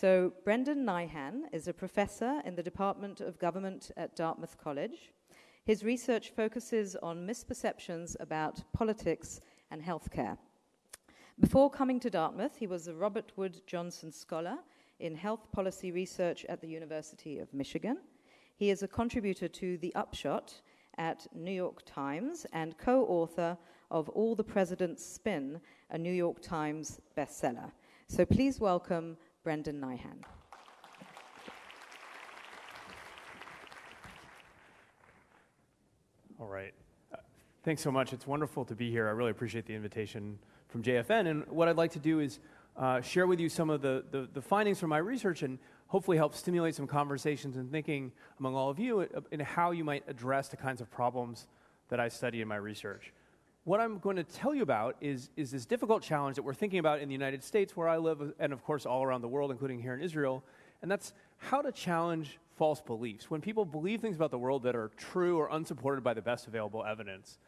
So, Brendan Nyhan is a professor in the Department of Government at Dartmouth College. His research focuses on misperceptions about politics and healthcare. Before coming to Dartmouth, he was a Robert Wood Johnson Scholar in Health Policy Research at the University of Michigan. He is a contributor to The Upshot at New York Times and co author of All the President's Spin, a New York Times bestseller. So please welcome Brendan Nyhan. All right. Uh, thanks so much. It's wonderful to be here. I really appreciate the invitation from JFN. And what I'd like to do is uh, share with you some of the, the, the, findings from my research and hopefully help stimulate some conversations and thinking among all of you in how you might address the kinds of problems that I study in my research what I'm going to tell you about is, is this difficult challenge that we're thinking about in the United States, where I live, and of course all around the world, including here in Israel, and that's how to challenge false beliefs. When people believe things about the world that are true or unsupported by the best available evidence,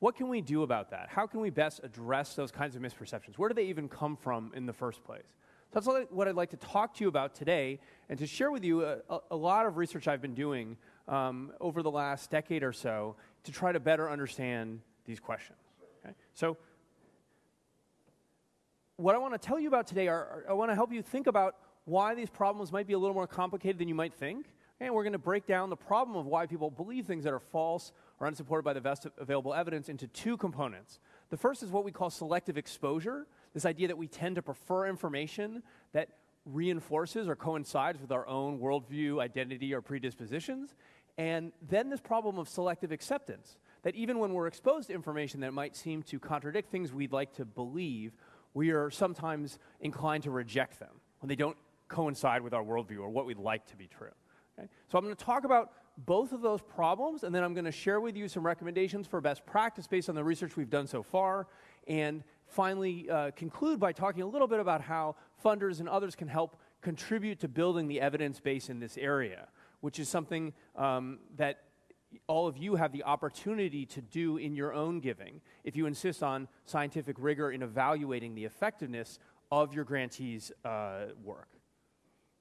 what can we do about that? How can we best address those kinds of misperceptions? Where do they even come from in the first place? So that's what I'd like to talk to you about today and to share with you a, a lot of research I've been doing um, over the last decade or so to try to better understand these questions. Okay? So, what I want to tell you about today are, I want to help you think about why these problems might be a little more complicated than you might think. And we're going to break down the problem of why people believe things that are false or unsupported by the best available evidence into two components. The first is what we call selective exposure, this idea that we tend to prefer information that reinforces or coincides with our own worldview, identity, or predispositions. And then this problem of selective acceptance, that even when we're exposed to information that might seem to contradict things we'd like to believe, we are sometimes inclined to reject them when they don't coincide with our worldview or what we'd like to be true. Okay? So I'm going to talk about both of those problems, and then I'm going to share with you some recommendations for best practice based on the research we've done so far, and finally uh, conclude by talking a little bit about how funders and others can help contribute to building the evidence base in this area, which is something um, that all of you have the opportunity to do in your own giving if you insist on scientific rigor in evaluating the effectiveness of your grantees' uh, work.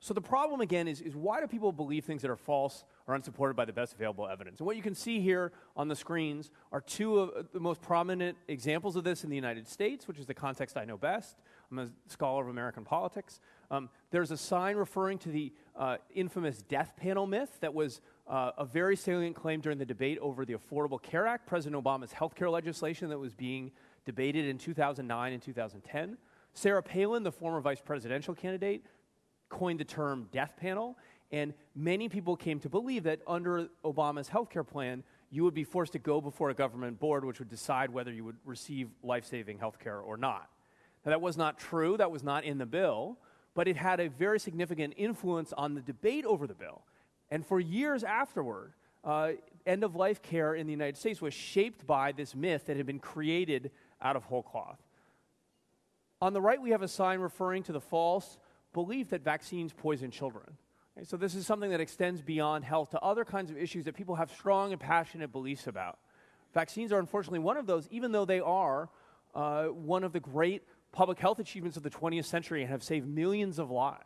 So the problem again is, is why do people believe things that are false or unsupported by the best available evidence? And what you can see here on the screens are two of the most prominent examples of this in the United States, which is the context I know best. I'm a scholar of American politics. Um, there's a sign referring to the uh, infamous death panel myth that was uh, a very salient claim during the debate over the Affordable Care Act, President Obama's health care legislation that was being debated in 2009 and 2010. Sarah Palin, the former vice presidential candidate, coined the term death panel, and many people came to believe that under Obama's health care plan, you would be forced to go before a government board which would decide whether you would receive life saving health care or not. Now, that was not true, that was not in the bill, but it had a very significant influence on the debate over the bill. And for years afterward, uh, end of life care in the United States was shaped by this myth that had been created out of whole cloth. On the right, we have a sign referring to the false belief that vaccines poison children. Okay, so, this is something that extends beyond health to other kinds of issues that people have strong and passionate beliefs about. Vaccines are unfortunately one of those, even though they are uh, one of the great public health achievements of the 20th century and have saved millions of lives.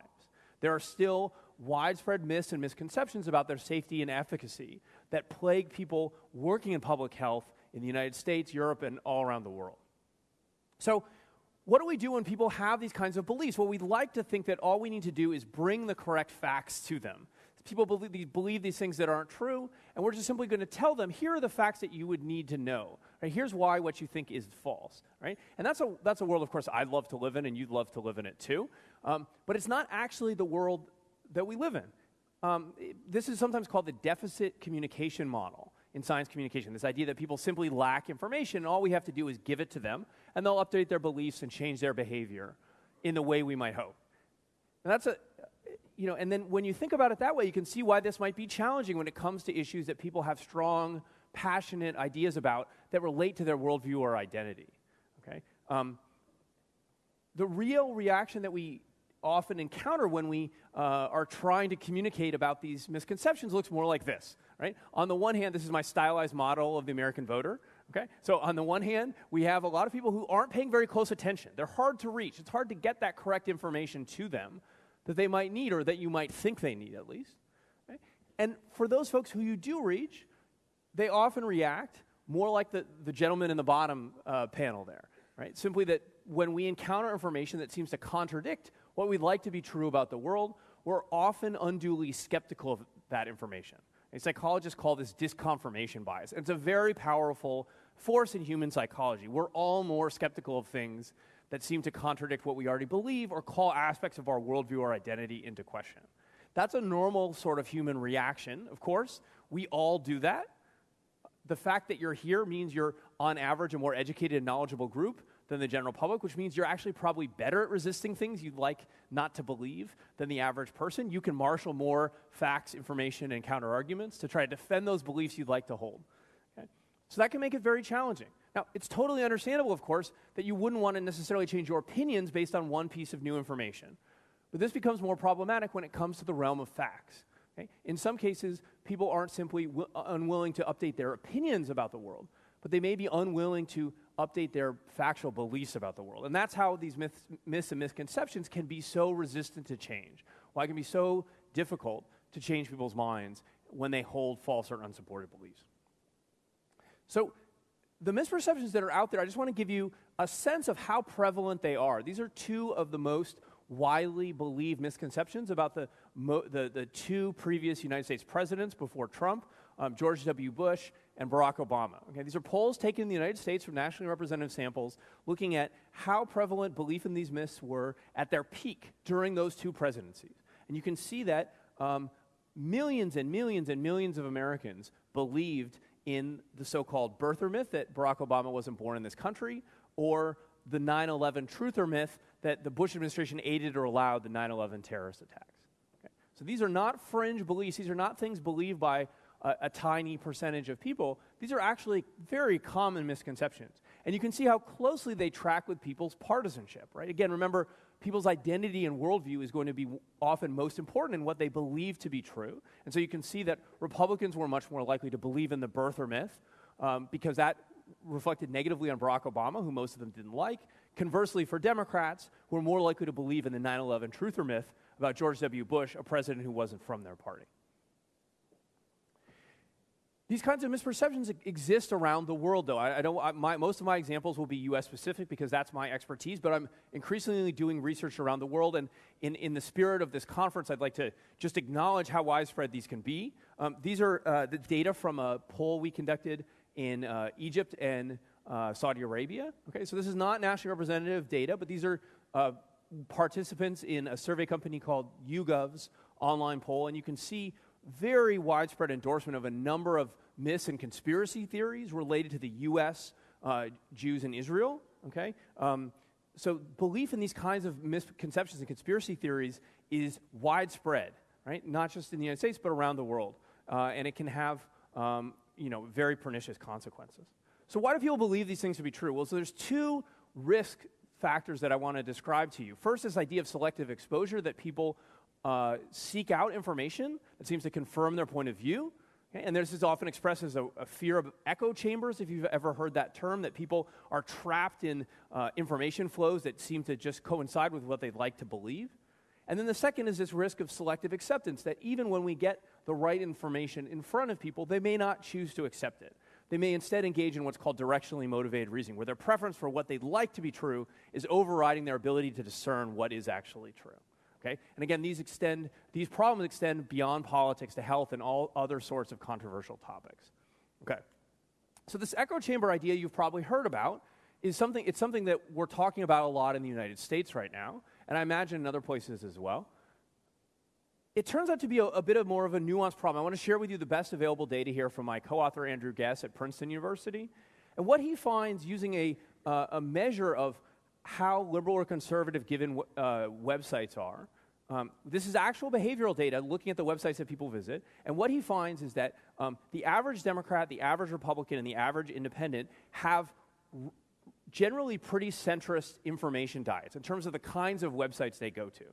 There are still widespread myths and misconceptions about their safety and efficacy that plague people working in public health in the United States, Europe, and all around the world. So, what do we do when people have these kinds of beliefs? Well, we'd like to think that all we need to do is bring the correct facts to them. People believe, believe these things that aren't true, and we're just simply going to tell them here are the facts that you would need to know. Right? Here's why what you think is false. Right? And that's a, that's a world, of course, I'd love to live in, and you'd love to live in it too. Um, but it's not actually the world that we live in. Um, this is sometimes called the deficit communication model in science communication this idea that people simply lack information, and all we have to do is give it to them, and they'll update their beliefs and change their behavior in the way we might hope. And that's a, you know, and then when you think about it that way, you can see why this might be challenging when it comes to issues that people have strong, passionate ideas about that relate to their worldview or identity. Okay? Um, the real reaction that we often encounter when we uh, are trying to communicate about these misconceptions looks more like this, right? On the one hand, this is my stylized model of the American voter. Okay? So, on the one hand, we have a lot of people who aren't paying very close attention. They're hard to reach. It's hard to get that correct information to them. That they might need or that you might think they need at least. Okay? And for those folks who you do reach, they often react more like the, the gentleman in the bottom uh, panel there, right? Simply that when we encounter information that seems to contradict what we'd like to be true about the world, we're often unduly skeptical of that information. And psychologists call this disconfirmation bias. And it's a very powerful force in human psychology. We're all more skeptical of things that seem to contradict what we already believe or call aspects of our worldview or identity into question. That's a normal sort of human reaction, of course. We all do that. The fact that you're here means you're, on average, a more educated and knowledgeable group than the general public, which means you're actually probably better at resisting things you'd like not to believe than the average person. You can marshal more facts, information, and counter arguments to try to defend those beliefs you'd like to hold. So that can make it very challenging. Now, it's totally understandable, of course, that you wouldn't want to necessarily change your opinions based on one piece of new information. But this becomes more problematic when it comes to the realm of facts. Okay? In some cases, people aren't simply w- uh, unwilling to update their opinions about the world, but they may be unwilling to update their factual beliefs about the world. And that's how these myths, myths and misconceptions can be so resistant to change, why it can be so difficult to change people's minds when they hold false or unsupported beliefs. So, the misperceptions that are out there, I just want to give you a sense of how prevalent they are. These are two of the most widely believed misconceptions about the, the, the, two previous United States presidents before Trump, um, George W. Bush and Barack Obama. Okay, these are polls taken in the United States from nationally representative samples looking at how prevalent belief in these myths were at their peak during those two presidencies. And you can see that um, millions and millions and millions of Americans believed in the so called birther myth that Barack Obama wasn't born in this country, or the 9 11 truther myth that the Bush administration aided or allowed the 9 11 terrorist attacks. Okay? So these are not fringe beliefs, these are not things believed by a, a, tiny percentage of people. These are actually very common misconceptions. And you can see how closely they track with people's partisanship, right? Again, remember, people's identity and worldview is going to be often most important in what they believe to be true. And so you can see that Republicans were much more likely to believe in the birther myth um, because that reflected negatively on Barack Obama, who most of them didn't like. Conversely, for Democrats, who were more likely to believe in the 9 11 truther myth about George W. Bush, a president who wasn't from their party. These kinds of misperceptions exist around the world, though. I, I don't, I, my, most of my examples will be US specific because that's my expertise, but I'm increasingly doing research around the world. And in, in the spirit of this conference, I'd like to just acknowledge how widespread these can be. Um, these are uh, the data from a poll we conducted in uh, Egypt and uh, Saudi Arabia. Okay, so this is not nationally representative data, but these are uh, participants in a survey company called YouGov's online poll, and you can see very widespread endorsement of a number of myths and conspiracy theories related to the U.S., uh, Jews, and Israel. Okay? Um, so belief in these kinds of misconceptions and conspiracy theories is widespread, right? Not just in the United States, but around the world. Uh, and it can have, um, you know, very pernicious consequences. So why do people believe these things to be true? Well, so there's two risk factors that I want to describe to you. First, this idea of selective exposure that people uh, seek out information that seems to confirm their point of view. Okay? And this is often expressed as a, a, fear of echo chambers, if you've ever heard that term, that people are trapped in uh, information flows that seem to just coincide with what they'd like to believe. And then the second is this risk of selective acceptance, that even when we get the right information in front of people, they may not choose to accept it. They may instead engage in what's called directionally motivated reasoning, where their preference for what they'd like to be true is overriding their ability to discern what is actually true. Okay? And again, these extend these problems extend beyond politics to health and all other sorts of controversial topics. Okay. So this echo chamber idea you've probably heard about is something it's something that we're talking about a lot in the United States right now, and I imagine in other places as well. It turns out to be a, a bit of more of a nuanced problem. I want to share with you the best available data here from my co-author Andrew Guess at Princeton University, and what he finds using a, uh, a measure of how liberal or conservative given uh, websites are. Um, this is actual behavioral data looking at the websites that people visit. And what he finds is that um, the average Democrat, the average Republican, and the average independent have r- generally pretty centrist information diets in terms of the kinds of websites they go to.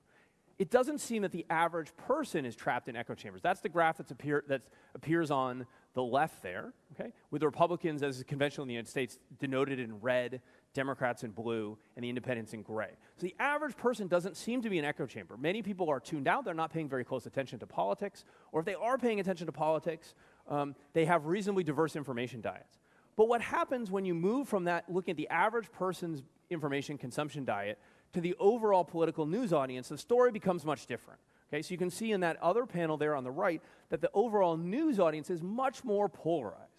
It doesn't seem that the average person is trapped in echo chambers. That's the graph that's appear, that appears on the left there, okay? With the Republicans, as is conventional in the United States, denoted in red Democrats in blue, and the independents in gray. So the average person doesn't seem to be an echo chamber. Many people are tuned out, they're not paying very close attention to politics, or if they are paying attention to politics, um, they have reasonably diverse information diets. But what happens when you move from that, looking at the average person's information consumption diet, to the overall political news audience, the story becomes much different. Okay, so you can see in that other panel there on the right that the overall news audience is much more polarized.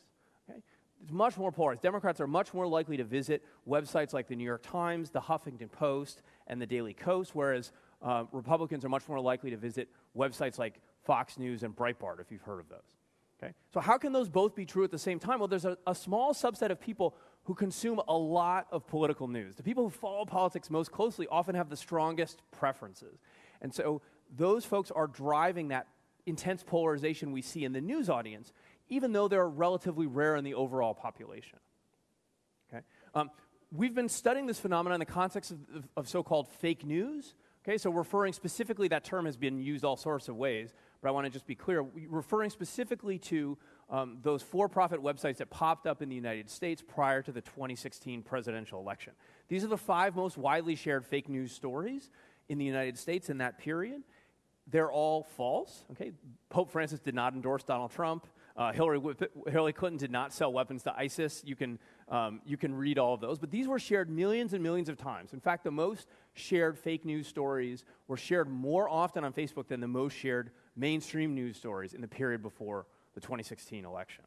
It's much more polarized. Democrats are much more likely to visit websites like the New York Times, the Huffington Post, and the Daily Kos, whereas uh, Republicans are much more likely to visit websites like Fox News and Breitbart, if you've heard of those. Okay? So, how can those both be true at the same time? Well, there's a, a small subset of people who consume a lot of political news. The people who follow politics most closely often have the strongest preferences. And so, those folks are driving that intense polarization we see in the news audience, even though they're relatively rare in the overall population. Okay? Um, we've been studying this phenomenon in the context of, of, of so called fake news. Okay, so referring specifically, that term has been used all sorts of ways, but I want to just be clear. Referring specifically to um, those for profit websites that popped up in the United States prior to the 2016 presidential election. These are the five most widely shared fake news stories in the United States in that period. They're all false. Okay, Pope Francis did not endorse Donald Trump. Uh, Hillary, Hillary Clinton did not sell weapons to ISIS. You can, um, you can read all of those. But these were shared millions and millions of times. In fact, the most shared fake news stories were shared more often on Facebook than the most shared mainstream news stories in the period before the 2016 election.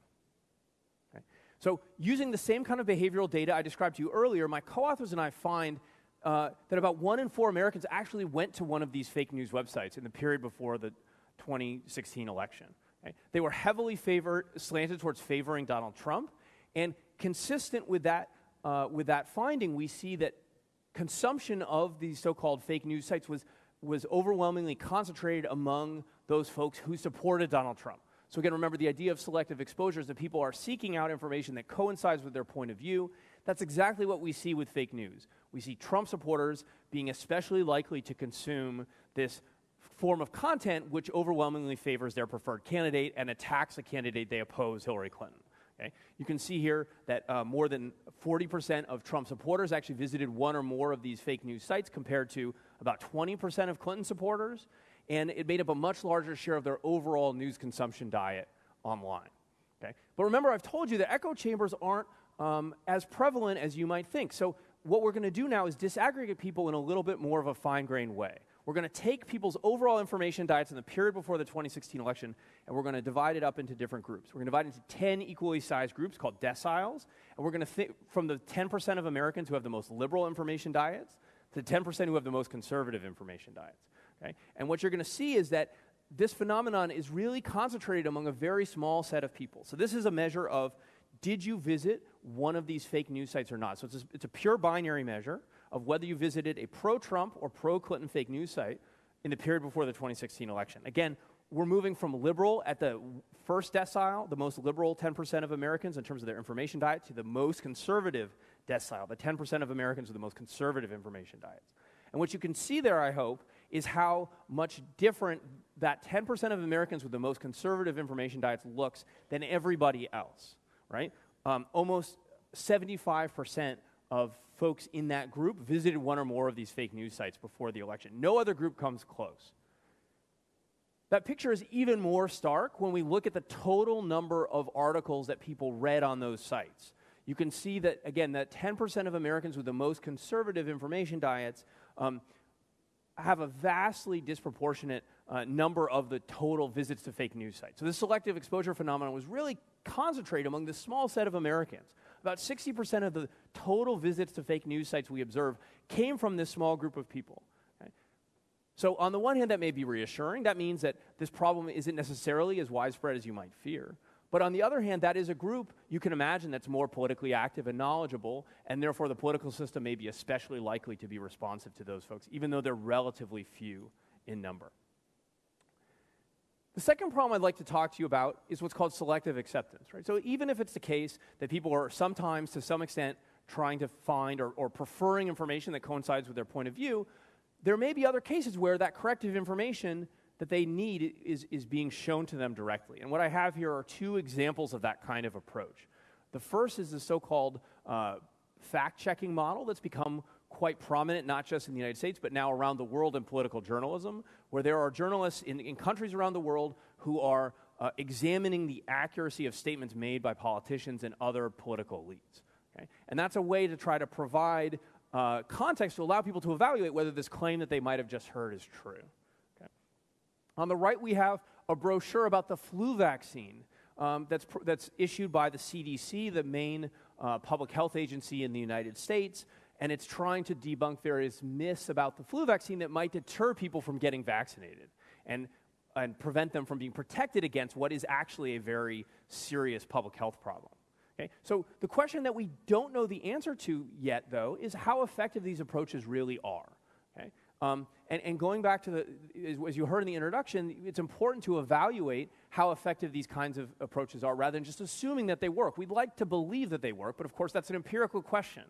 Okay? So, using the same kind of behavioral data I described to you earlier, my co authors and I find uh, that about one in four Americans actually went to one of these fake news websites in the period before the 2016 election. Okay? They were heavily favored, slanted towards favoring Donald Trump, and consistent with that, uh, with that finding, we see that consumption of these so-called fake news sites was, was overwhelmingly concentrated among those folks who supported Donald Trump. So again, remember the idea of selective exposure is that people are seeking out information that coincides with their point of view. That's exactly what we see with fake news. We see Trump supporters being especially likely to consume this form of content which overwhelmingly favors their preferred candidate and attacks a candidate they oppose, Hillary Clinton. Okay? You can see here that uh, more than 40% of Trump supporters actually visited one or more of these fake news sites compared to about 20% of Clinton supporters, and it made up a much larger share of their overall news consumption diet online. Okay? But remember, I've told you that echo chambers aren't um, as prevalent as you might think. So what we're going to do now is disaggregate people in a little bit more of a fine grained way. We're going to take people's overall information diets in the period before the 2016 election, and we're going to divide it up into different groups. We're going to divide it into 10 equally sized groups called deciles, and we're going to think from the 10% of Americans who have the most liberal information diets to the 10% who have the most conservative information diets. Okay? And what you're going to see is that this phenomenon is really concentrated among a very small set of people. So this is a measure of did you visit one of these fake news sites or not? So it's a, it's a pure binary measure of whether you visited a pro Trump or pro Clinton fake news site in the period before the 2016 election. Again, we're moving from liberal at the first decile, the most liberal 10% of Americans in terms of their information diet, to the most conservative decile, the 10% of Americans with the most conservative information diets. And what you can see there, I hope, is how much different that 10% of Americans with the most conservative information diets looks than everybody else right? Um, almost 75% of folks in that group visited one or more of these fake news sites before the election. No other group comes close. That picture is even more stark when we look at the total number of articles that people read on those sites. You can see that, again, that 10% of Americans with the most conservative information diets um, have a vastly disproportionate uh, number of the total visits to fake news sites. So, this selective exposure phenomenon was really concentrated among this small set of Americans. About 60% of the total visits to fake news sites we observe came from this small group of people. Okay? So, on the one hand, that may be reassuring. That means that this problem isn't necessarily as widespread as you might fear. But on the other hand, that is a group you can imagine that's more politically active and knowledgeable, and therefore the political system may be especially likely to be responsive to those folks, even though they're relatively few in number. The second problem I'd like to talk to you about is what's called selective acceptance. Right? So even if it's the case that people are sometimes, to some extent, trying to find or, or preferring information that coincides with their point of view, there may be other cases where that corrective information that they need is, is being shown to them directly. And what I have here are two examples of that kind of approach. The first is the so called uh, fact checking model that's become quite prominent, not just in the United States, but now around the world in political journalism, where there are journalists in, in countries around the world who are uh, examining the accuracy of statements made by politicians and other political elites. Okay? And that's a way to try to provide uh, context to allow people to evaluate whether this claim that they might have just heard is true. Okay? On the right, we have a brochure about the flu vaccine um, that's, that's issued by the CDC, the main uh, public health agency in the United States, and it's trying to debunk various myths about the flu vaccine that might deter people from getting vaccinated and, and prevent them from being protected against what is actually a very serious public health problem. Okay? So, the question that we don't know the answer to yet, though, is how effective these approaches really are. Okay? Um, and, and, going back to the, as you heard in the introduction, it's important to evaluate how effective these kinds of approaches are rather than just assuming that they work. We'd like to believe that they work, but of course, that's an empirical question.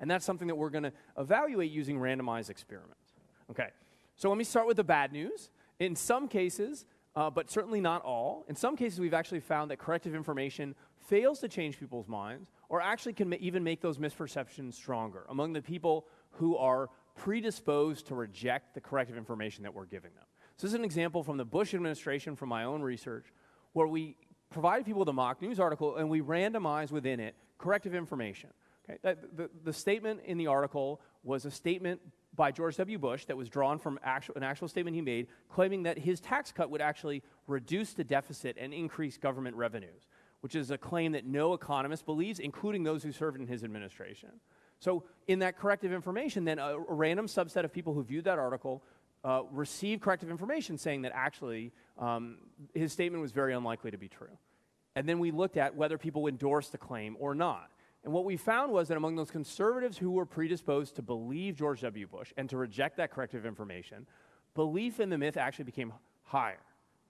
And that's something that we're going to evaluate using randomized experiments. Okay, so let me start with the bad news. In some cases, uh, but certainly not all, in some cases, we've actually found that corrective information fails to change people's minds or actually can ma- even make those misperceptions stronger among the people who are predisposed to reject the corrective information that we're giving them. So, this is an example from the Bush administration from my own research where we provided people with a mock news article and we randomized within it corrective information. Okay? The, the statement in the article was a statement by George W. Bush that was drawn from actual, an actual statement he made claiming that his tax cut would actually reduce the deficit and increase government revenues, which is a claim that no economist believes, including those who served in his administration. So, in that corrective information, then a, a random subset of people who viewed that article uh, received corrective information saying that actually um, his statement was very unlikely to be true. And then we looked at whether people endorsed the claim or not. And what we found was that among those conservatives who were predisposed to believe George W. Bush and to reject that corrective information, belief in the myth actually became higher.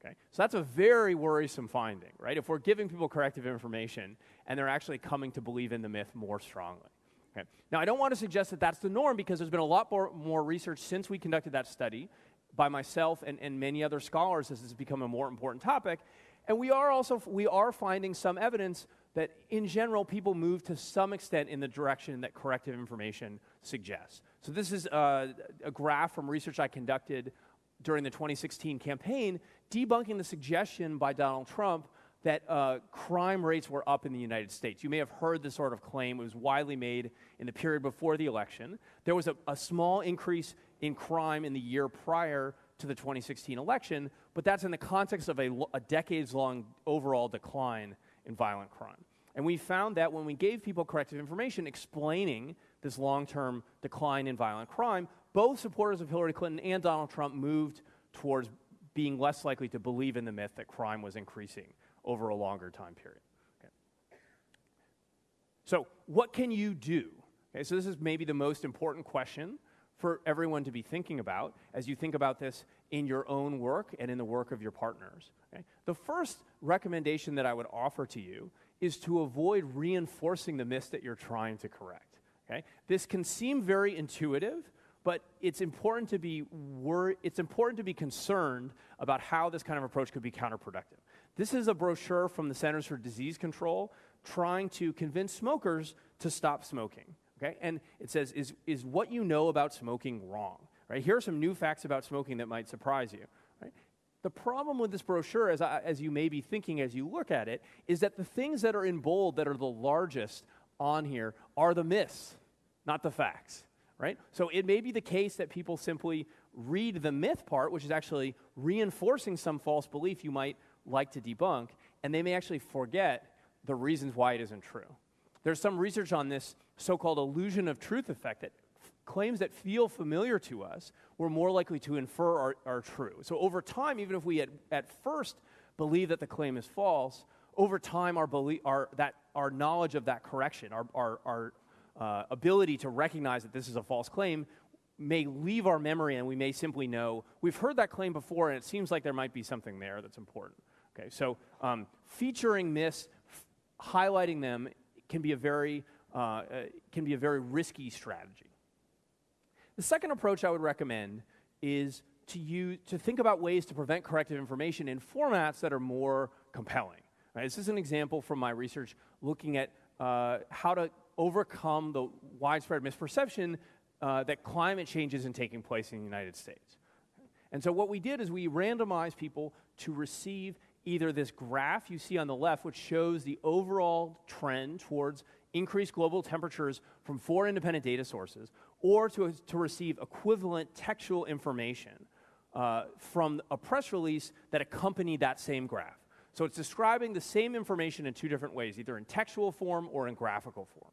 Okay? So that's a very worrisome finding, right? If we're giving people corrective information and they're actually coming to believe in the myth more strongly. Okay? Now, I don't want to suggest that that's the norm because there's been a lot more, more research since we conducted that study by myself and, and many other scholars as this has become a more important topic. And we are also we are finding some evidence that in general people move to some extent in the direction that corrective information suggests. So this is a, a graph from research I conducted during the 2016 campaign debunking the suggestion by Donald Trump that uh, crime rates were up in the United States. You may have heard this sort of claim. It was widely made in the period before the election. There was a, a small increase in crime in the year prior to the 2016 election, but that's in the context of a, a decades long overall decline in violent crime. And we found that when we gave people corrective information explaining this long term decline in violent crime, both supporters of Hillary Clinton and Donald Trump moved towards being less likely to believe in the myth that crime was increasing over a longer time period. Okay. So, what can you do? Okay, so, this is maybe the most important question for everyone to be thinking about as you think about this in your own work and in the work of your partners. Okay? The first recommendation that I would offer to you is to avoid reinforcing the myths that you're trying to correct. Okay? This can seem very intuitive, but it's important to be wor- it's important to be concerned about how this kind of approach could be counterproductive. This is a brochure from the Centers for Disease Control trying to convince smokers to stop smoking. Okay? And it says, is, is what you know about smoking wrong? Right? Here are some new facts about smoking that might surprise you. The problem with this brochure, as, I, as you may be thinking as you look at it, is that the things that are in bold that are the largest on here are the myths, not the facts. Right? So it may be the case that people simply read the myth part, which is actually reinforcing some false belief you might like to debunk, and they may actually forget the reasons why it isn't true. There's some research on this so called illusion of truth effect that claims that feel familiar to us, we're more likely to infer are, are true. So over time, even if we at, at first believe that the claim is false, over time, our, belie- our, that, our knowledge of that correction, our, our, our uh, ability to recognize that this is a false claim, may leave our memory and we may simply know we've heard that claim before and it seems like there might be something there that's important. Okay, so um, featuring myths, highlighting them can be a very uh, uh, can be a very risky strategy. The second approach I would recommend is to use to think about ways to prevent corrective information in formats that are more compelling. Right? This is an example from my research looking at uh, how to overcome the widespread misperception uh, that climate change isn't taking place in the United States. And so what we did is we randomized people to receive either this graph you see on the left, which shows the overall trend towards increased global temperatures from four independent data sources, or to, to receive equivalent textual information uh, from a press release that accompanied that same graph. So it's describing the same information in two different ways, either in textual form or in graphical form.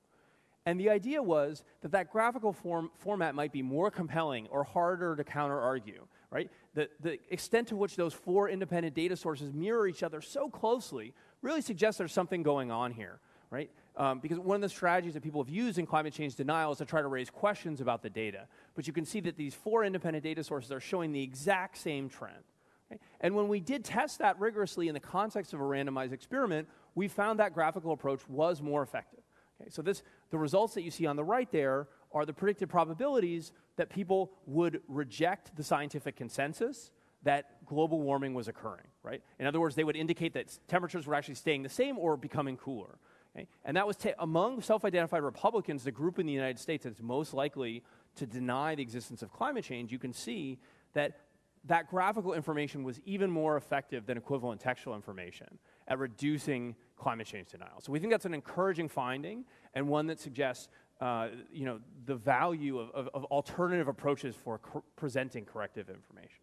And the idea was that that graphical form, format might be more compelling or harder to counter argue, right? The, the extent to which those four independent data sources mirror each other so closely really suggests there's something going on here, right? Um, because one of the strategies that people have used in climate change denial is to try to raise questions about the data. But you can see that these four independent data sources are showing the exact same trend. Okay? And when we did test that rigorously in the context of a randomized experiment, we found that graphical approach was more effective. Okay? So this, the results that you see on the right there are the predicted probabilities that people would reject the scientific consensus that global warming was occurring, right? In other words, they would indicate that temperatures were actually staying the same or becoming cooler. Okay? And that was ta- among self identified Republicans, the group in the United States that's most likely to deny the existence of climate change. You can see that that graphical information was even more effective than equivalent textual information at reducing climate change denial. So we think that's an encouraging finding and one that suggests uh, you know, the value of, of, of alternative approaches for cor- presenting corrective information.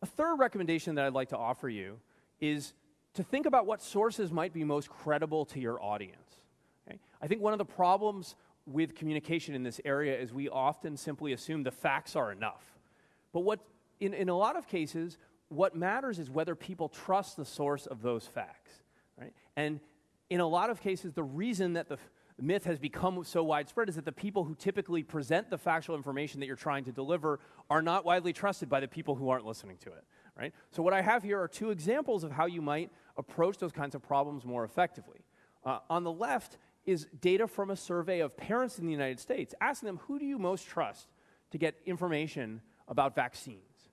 A third recommendation that I'd like to offer you is to think about what sources might be most credible to your audience. Okay? I think one of the problems with communication in this area is we often simply assume the facts are enough. But what, in, in a lot of cases, what matters is whether people trust the source of those facts. Right? And in a lot of cases, the reason that the myth has become so widespread is that the people who typically present the factual information that you're trying to deliver are not widely trusted by the people who aren't listening to it. Right? So, what I have here are two examples of how you might approach those kinds of problems more effectively. Uh, on the left is data from a survey of parents in the United States, asking them, who do you most trust to get information about vaccines?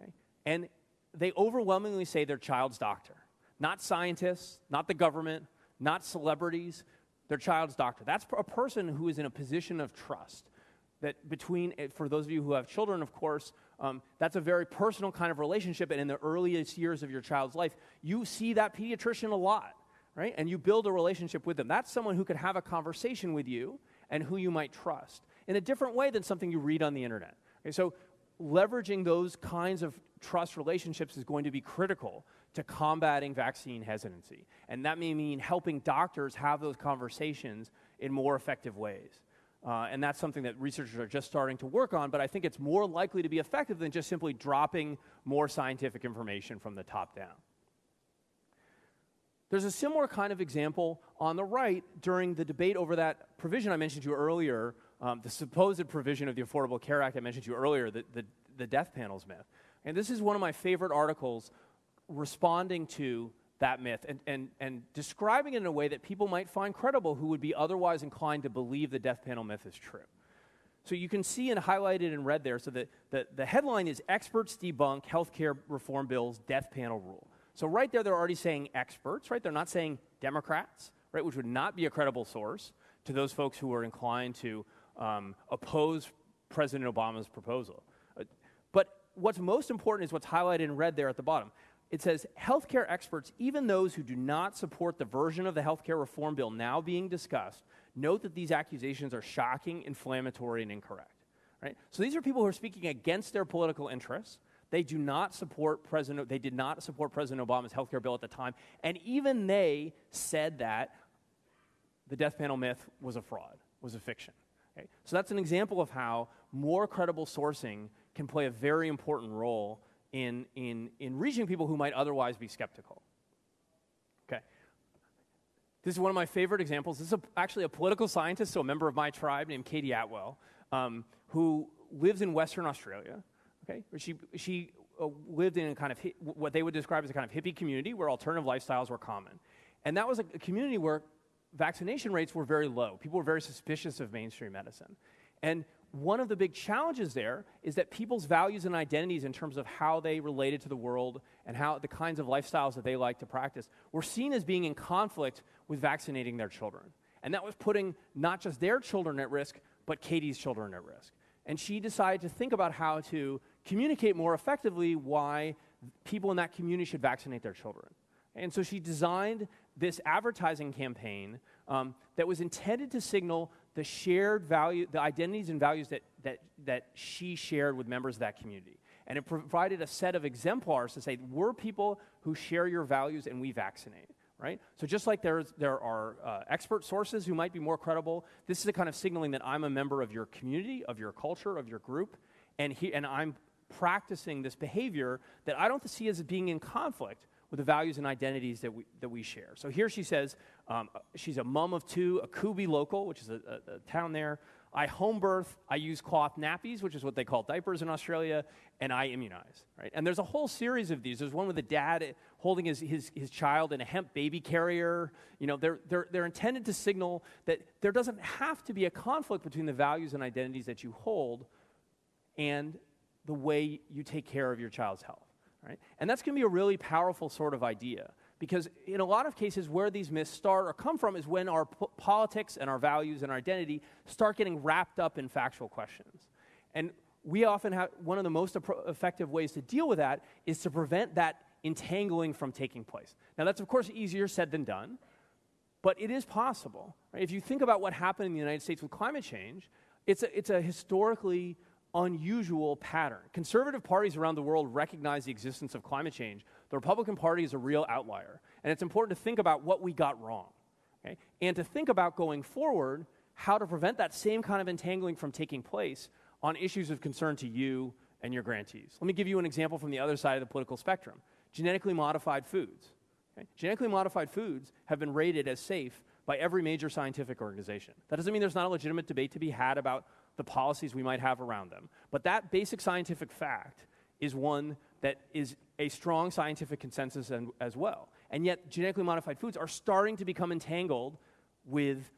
Okay? And they overwhelmingly say their child's doctor, not scientists, not the government, not celebrities, their child's doctor. That's a person who is in a position of trust. That between, for those of you who have children, of course, um, that's a very personal kind of relationship. And in the earliest years of your child's life, you see that pediatrician a lot, right? And you build a relationship with them. That's someone who could have a conversation with you and who you might trust in a different way than something you read on the internet. Okay, so leveraging those kinds of trust relationships is going to be critical to combating vaccine hesitancy. And that may mean helping doctors have those conversations in more effective ways. Uh, and that's something that researchers are just starting to work on, but I think it's more likely to be effective than just simply dropping more scientific information from the top down. There's a similar kind of example on the right during the debate over that provision I mentioned to you earlier, um, the supposed provision of the Affordable Care Act I mentioned to you earlier, the, the, the death panels myth. And this is one of my favorite articles responding to that myth and, and, and describing it in a way that people might find credible who would be otherwise inclined to believe the death panel myth is true. So you can see and highlighted in red there. So the, the, the headline is Experts Debunk Healthcare Reform Bill's Death Panel Rule. So right there, they're already saying experts, right? They're not saying Democrats, right? Which would not be a credible source to those folks who are inclined to um, oppose President Obama's proposal. Uh, but what's most important is what's highlighted in red there at the bottom it says healthcare experts, even those who do not support the version of the healthcare reform bill now being discussed, note that these accusations are shocking, inflammatory, and incorrect. Right? So these are people who are speaking against their political interests. They do not support President. They did not support President Obama's healthcare bill at the time, and even they said that the death panel myth was a fraud, was a fiction. Okay? So that's an example of how more credible sourcing can play a very important role in, in, in reaching people who might otherwise be skeptical. Okay. This is one of my favorite examples. This is a, actually a political scientist, so a member of my tribe named Katie Attwell, um, who lives in Western Australia. Okay. She, she uh, lived in a kind of hi- what they would describe as a kind of hippie community where alternative lifestyles were common. And that was a, a community where vaccination rates were very low. People were very suspicious of mainstream medicine. And one of the big challenges there is that people's values and identities in terms of how they related to the world and how the kinds of lifestyles that they like to practice were seen as being in conflict with vaccinating their children. And that was putting not just their children at risk, but Katie's children at risk. And she decided to think about how to communicate more effectively why people in that community should vaccinate their children. And so she designed this advertising campaign um, that was intended to signal the shared value, the identities and values that, that, that she shared with members of that community. And it provided a set of exemplars to say, we're people who share your values and we vaccinate, right? So just like there's, there are uh, expert sources who might be more credible, this is the kind of signaling that I'm a member of your community, of your culture, of your group, and, he, and I'm practicing this behavior that I don't see as being in conflict with the values and identities that we, that we share. So here she says um, she's a mom of two, a Kubi local, which is a, a, a, town there. I home birth, I use cloth nappies, which is what they call diapers in Australia, and I immunize. Right? And there's a whole series of these. There's one with a dad holding his, his, his child in a hemp baby carrier. You know, they're, they're, they're intended to signal that there doesn't have to be a conflict between the values and identities that you hold and the way you take care of your child's health. Right? And that's going to be a really powerful sort of idea because in a lot of cases where these myths start or come from is when our po- politics and our values and our identity start getting wrapped up in factual questions. And we often have one of the most effective ways to deal with that is to prevent that entangling from taking place. Now, that's of course easier said than done, but it is possible. Right? If you think about what happened in the United States with climate change, it's a, it's a historically unusual pattern. Conservative parties around the world recognize the existence of climate change. The Republican Party is a real outlier. And it's important to think about what we got wrong. Okay? And to think about going forward how to prevent that same kind of entangling from taking place on issues of concern to you and your grantees. Let me give you an example from the other side of the political spectrum genetically modified foods. Okay? Genetically modified foods have been rated as safe by every major scientific organization. That doesn't mean there's not a legitimate debate to be had about the policies we might have around them. But that basic scientific fact is one that is a strong scientific consensus and, as well. And yet, genetically modified foods are starting to become entangled with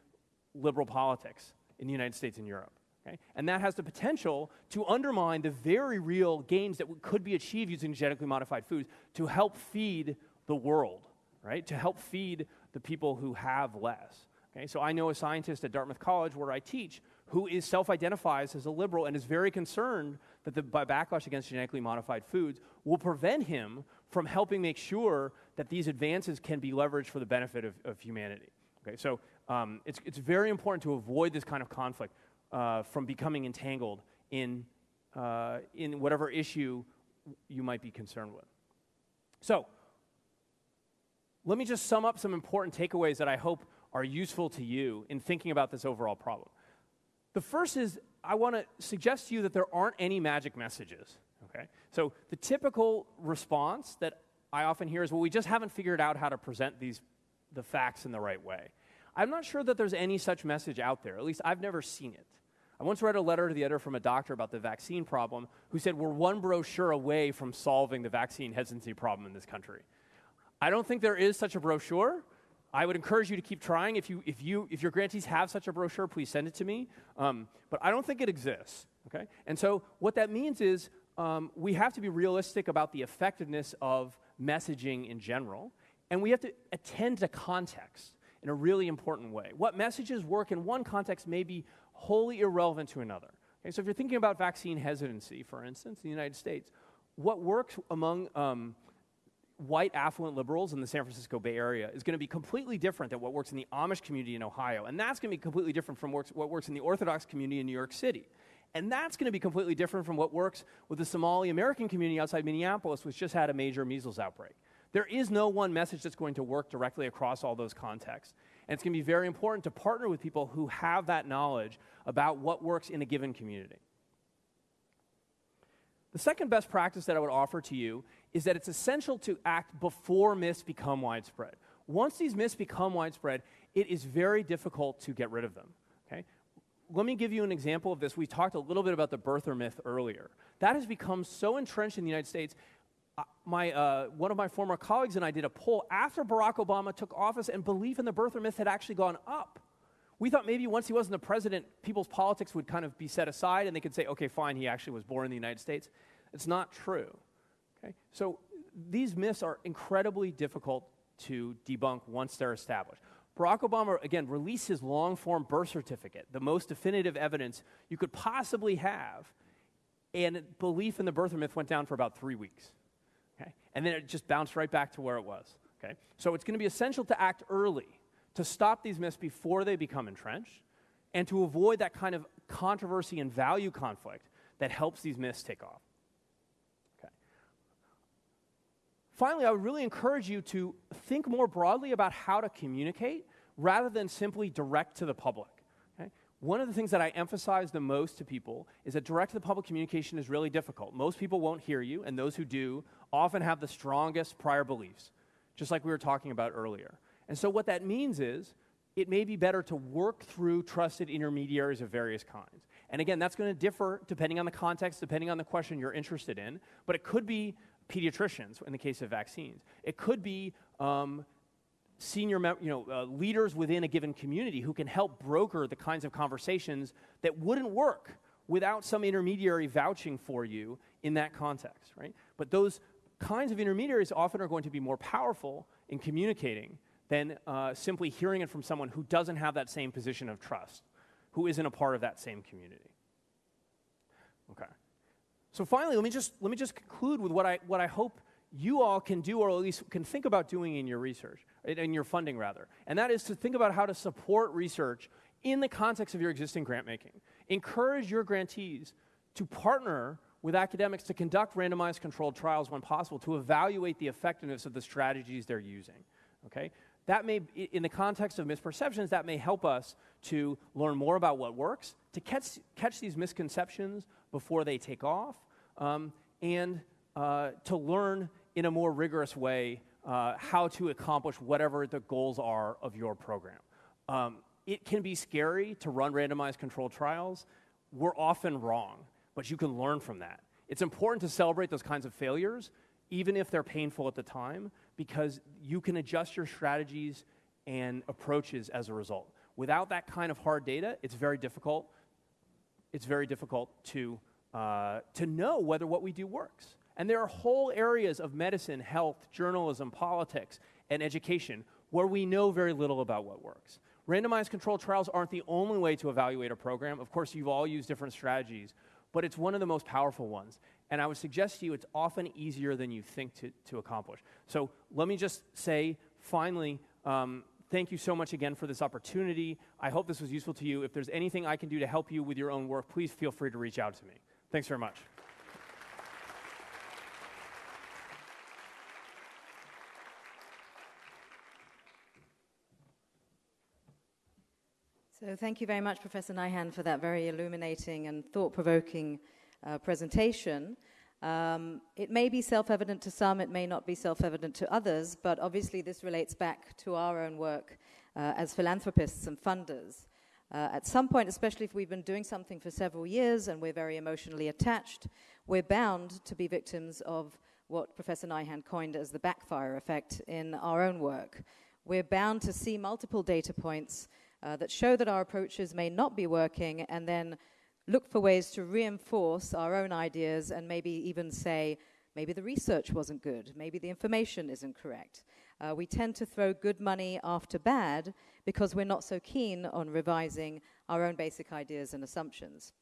liberal politics in the United States and Europe. Okay? And that has the potential to undermine the very real gains that could be achieved using genetically modified foods to help feed the world, right? To help feed the people who have less. Okay? So I know a scientist at Dartmouth College where I teach who is self-identifies as a liberal and is very concerned that the backlash against genetically modified foods will prevent him from helping make sure that these advances can be leveraged for the benefit of, of humanity. Okay, so um, it's, it's very important to avoid this kind of conflict uh, from becoming entangled in, uh, in whatever issue you might be concerned with. So, let me just sum up some important takeaways that I hope are useful to you in thinking about this overall problem. The first is I want to suggest to you that there aren't any magic messages. Okay? So the typical response that I often hear is, well, we just haven't figured out how to present these the facts in the right way. I'm not sure that there's any such message out there. At least I've never seen it. I once read a letter to the editor from a doctor about the vaccine problem who said we're one brochure away from solving the vaccine hesitancy problem in this country. I don't think there is such a brochure. I would encourage you to keep trying. If, you, if, you, if your grantees have such a brochure, please send it to me. Um, but I don't think it exists. Okay? And so what that means is um, we have to be realistic about the effectiveness of messaging in general, and we have to attend to context in a really important way. What messages work in one context may be wholly irrelevant to another. Okay? So if you're thinking about vaccine hesitancy, for instance, in the United States, what works among um, white affluent liberals in the San Francisco Bay Area is going to be completely different than what works in the Amish community in Ohio. And that's going to be completely different from works, what works in the Orthodox community in New York City. And that's going to be completely different from what works with the Somali American community outside Minneapolis, which just had a major measles outbreak. There is no one message that's going to work directly across all those contexts. And it's going to be very important to partner with people who have that knowledge about what works in a given community. The second best practice that I would offer to you is that it's essential to act before myths become widespread. Once these myths become widespread, it is very difficult to get rid of them. Okay? Let me give you an example of this. We talked a little bit about the birther myth earlier. That has become so entrenched in the United States. Uh, my, uh, one of my former colleagues and I did a poll after Barack Obama took office, and belief in the birther myth had actually gone up. We thought maybe once he wasn't the president, people's politics would kind of be set aside and they could say, okay, fine, he actually was born in the United States. It's not true. Okay? So these myths are incredibly difficult to debunk once they're established. Barack Obama, again, released his long form birth certificate, the most definitive evidence you could possibly have, and belief in the birther myth went down for about three weeks. Okay? And then it just bounced right back to where it was. Okay? So it's going to be essential to act early to stop these myths before they become entrenched and to avoid that kind of controversy and value conflict that helps these myths take off. Okay. Finally, I would really encourage you to think more broadly about how to communicate rather than simply direct to the public. Okay? One of the things that I emphasize the most to people is that direct to the public communication is really difficult. Most people won't hear you, and those who do often have the strongest prior beliefs, just like we were talking about earlier. And so, what that means is it may be better to work through trusted intermediaries of various kinds. And again, that's going to differ depending on the context, depending on the question you're interested in, but it could be pediatricians in the case of vaccines. It could be um, senior you know, uh, leaders within a given community who can help broker the kinds of conversations that wouldn't work without some intermediary vouching for you in that context, right? But those kinds of intermediaries often are going to be more powerful in communicating than uh, simply hearing it from someone who doesn't have that same position of trust, who isn't a part of that same community. Okay. So finally, let me just, let me just conclude with what I, what I hope you all can do, or at least can think about doing in your research, in your funding rather. And that is to think about how to support research in the context of your existing grant making. Encourage your grantees to partner with academics to conduct randomized controlled trials when possible to evaluate the effectiveness of the strategies they're using. Okay? That may, in the context of misperceptions, that may help us to learn more about what works, to catch, catch these misconceptions before they take off, um, and uh, to learn in a more rigorous way uh, how to accomplish whatever the goals are of your program. Um, it can be scary to run randomized controlled trials. We're often wrong, but you can learn from that. It's important to celebrate those kinds of failures, even if they're painful at the time, because you can adjust your strategies and approaches as a result. Without that kind of hard data, it's very difficult. It's very difficult to, uh, to know whether what we do works. And there are whole areas of medicine, health, journalism, politics, and education where we know very little about what works. Randomized controlled trials aren't the only way to evaluate a program. Of course, you've all used different strategies, but it's one of the most powerful ones. And I would suggest to you it's often easier than you think to, to accomplish. So let me just say, finally, um, thank you so much again for this opportunity. I hope this was useful to you. If there's anything I can do to help you with your own work, please feel free to reach out to me. Thanks very much. So, thank you very much, Professor Nyhan, for that very illuminating and thought provoking uh, presentation. Um, it may be self evident to some, it may not be self evident to others, but obviously this relates back to our own work uh, as philanthropists and funders. Uh, at some point, especially if we've been doing something for several years and we're very emotionally attached, we're bound to be victims of what Professor Nyhan coined as the backfire effect in our own work. We're bound to see multiple data points uh, that show that our approaches may not be working and then look for ways to reinforce our own ideas and maybe even say, maybe the research wasn't good, maybe the information isn't correct. Uh, we tend to throw good money after bad because we're not so keen on revising our own basic ideas and assumptions.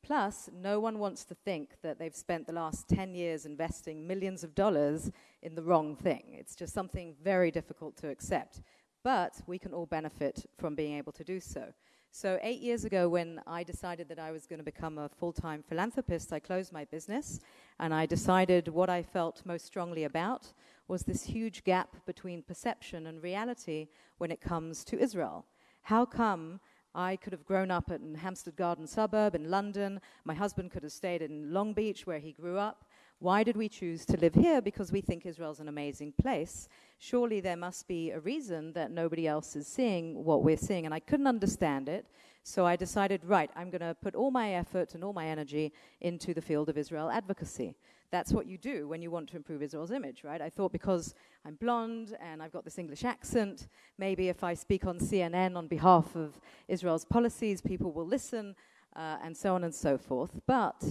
Plus, no one wants to think that they've spent the last 10 years investing millions of dollars in the wrong thing. It's just something very difficult to accept. But we can all benefit from being able to do so. So, eight years ago, when I decided that I was going to become a full time philanthropist, I closed my business and I decided what I felt most strongly about was this huge gap between perception and reality when it comes to Israel. How come I could have grown up in Hampstead Garden suburb in London? My husband could have stayed in Long Beach, where he grew up. Why did we choose to live here? Because we think Israel's an amazing place. Surely there must be a reason that nobody else is seeing what we're seeing. And I couldn't understand it. So I decided, right, I'm going to put all my effort and all my energy into the field of Israel advocacy. That's what you do when you want to improve Israel's image, right? I thought because I'm blonde and I've got this English accent, maybe if I speak on CNN on behalf of Israel's policies, people will listen, uh, and so on and so forth. But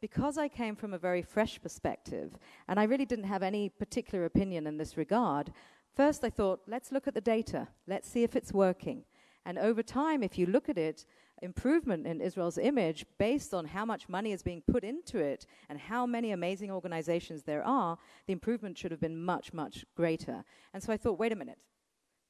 because I came from a very fresh perspective, and I really didn't have any particular opinion in this regard, first I thought, let's look at the data, let's see if it's working. And over time, if you look at it, improvement in Israel's image based on how much money is being put into it and how many amazing organizations there are, the improvement should have been much, much greater. And so I thought, wait a minute,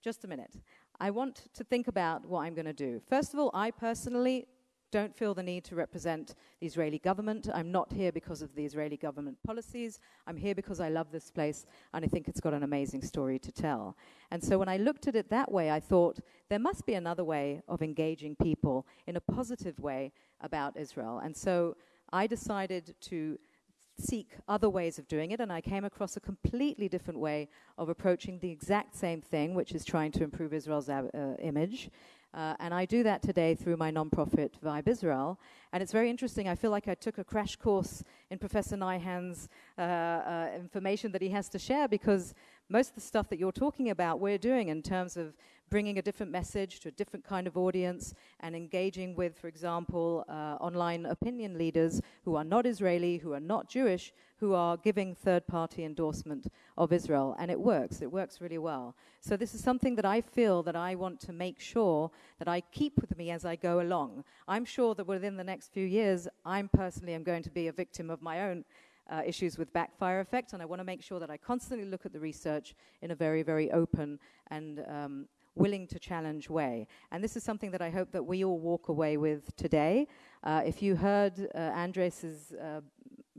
just a minute. I want to think about what I'm going to do. First of all, I personally don't feel the need to represent the Israeli government. I'm not here because of the Israeli government policies. I'm here because I love this place and I think it's got an amazing story to tell. And so when I looked at it that way, I thought there must be another way of engaging people in a positive way about Israel. And so I decided to seek other ways of doing it, and I came across a completely different way of approaching the exact same thing, which is trying to improve Israel's uh, image. Uh, and I do that today through my nonprofit Vibe Israel. And it's very interesting. I feel like I took a crash course in Professor Nyhan's uh, uh, information that he has to share because most of the stuff that you're talking about, we're doing in terms of bringing a different message to a different kind of audience and engaging with, for example, uh, online opinion leaders who are not Israeli, who are not Jewish, who are giving third party endorsement of Israel. And it works, it works really well. So, this is something that I feel that I want to make sure that I keep with me as I go along. I'm sure that within the next few years, I'm personally am going to be a victim of my own. Uh, issues with backfire effect, and I want to make sure that I constantly look at the research in a very, very open and um, willing to challenge way. And this is something that I hope that we all walk away with today. Uh, if you heard uh, Andres's uh,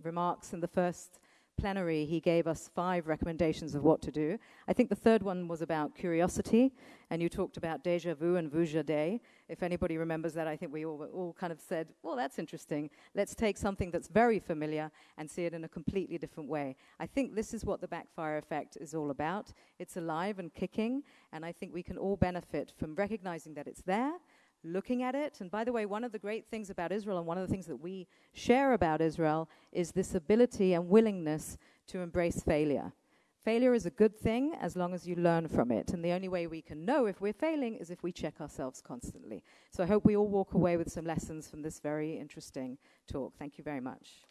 remarks in the first plenary, he gave us five recommendations of what to do. I think the third one was about curiosity, and you talked about deja vu and vujade. If anybody remembers that, I think we all, all kind of said, well, that's interesting. Let's take something that's very familiar and see it in a completely different way. I think this is what the backfire effect is all about. It's alive and kicking, and I think we can all benefit from recognizing that it's there looking at it. And by the way, one of the great things about Israel and one of the things that we share about Israel is this ability and willingness to embrace failure. Failure is a good thing as long as you learn from it. And the only way we can know if we're failing is if we check ourselves constantly. So I hope we all walk away with some lessons from this very interesting talk. Thank you very much.